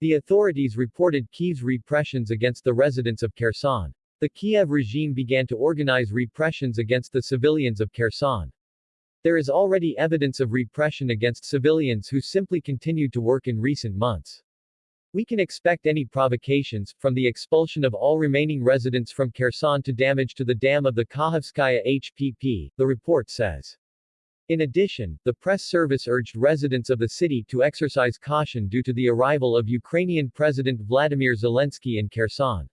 The authorities reported Kiev's repressions against the residents of Kherson. The Kiev regime began to organize repressions against the civilians of Kherson. There is already evidence of repression against civilians who simply continued to work in recent months. We can expect any provocations, from the expulsion of all remaining residents from Kherson to damage to the dam of the Kakhovskaya HPP, the report says. In addition, the press service urged residents of the city to exercise caution due to the arrival of Ukrainian President Vladimir Zelensky in Kherson.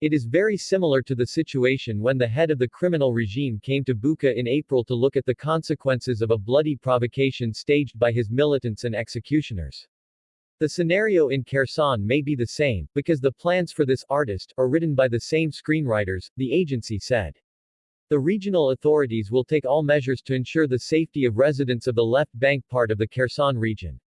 It is very similar to the situation when the head of the criminal regime came to Bucha in April to look at the consequences of a bloody provocation staged by his militants and executioners. The scenario in Kherson may be the same, because the plans for this artist are written by the same screenwriters, the agency said. The regional authorities will take all measures to ensure the safety of residents of the left bank part of the Kherson region.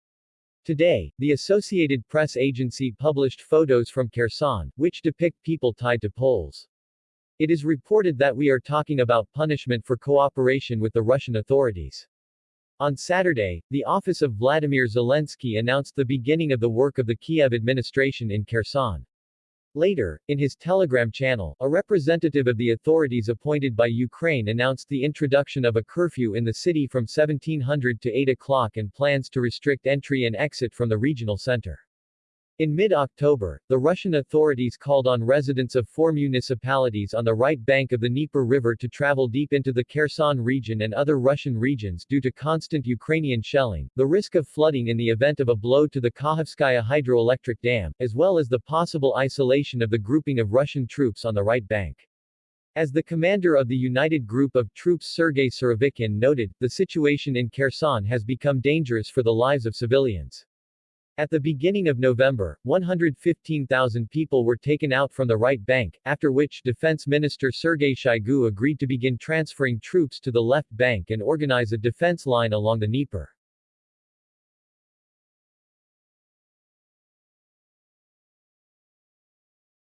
Today, the Associated Press agency published photos from Kherson, which depict people tied to poles. It is reported that we are talking about punishment for cooperation with the Russian authorities. On Saturday, the office of Vladimir Zelensky announced the beginning of the work of the Kiev administration in Kherson. Later, in his Telegram channel, a representative of the authorities appointed by Ukraine announced the introduction of a curfew in the city from 1700 to 8 o'clock and plans to restrict entry and exit from the regional center. In mid-October, the Russian authorities called on residents of four municipalities on the right bank of the Dnieper River to travel deep into the Kherson region and other Russian regions due to constant Ukrainian shelling, the risk of flooding in the event of a blow to the Kakhovskaya hydroelectric dam, as well as the possible isolation of the grouping of Russian troops on the right bank. As the commander of the United Group of Troops Sergei Surovikin noted, the situation in Kherson has become dangerous for the lives of civilians. At the beginning of November, 115,000 people were taken out from the right bank, after which Defense Minister Sergei Shoigu agreed to begin transferring troops to the left bank and organize a defense line along the Dnieper.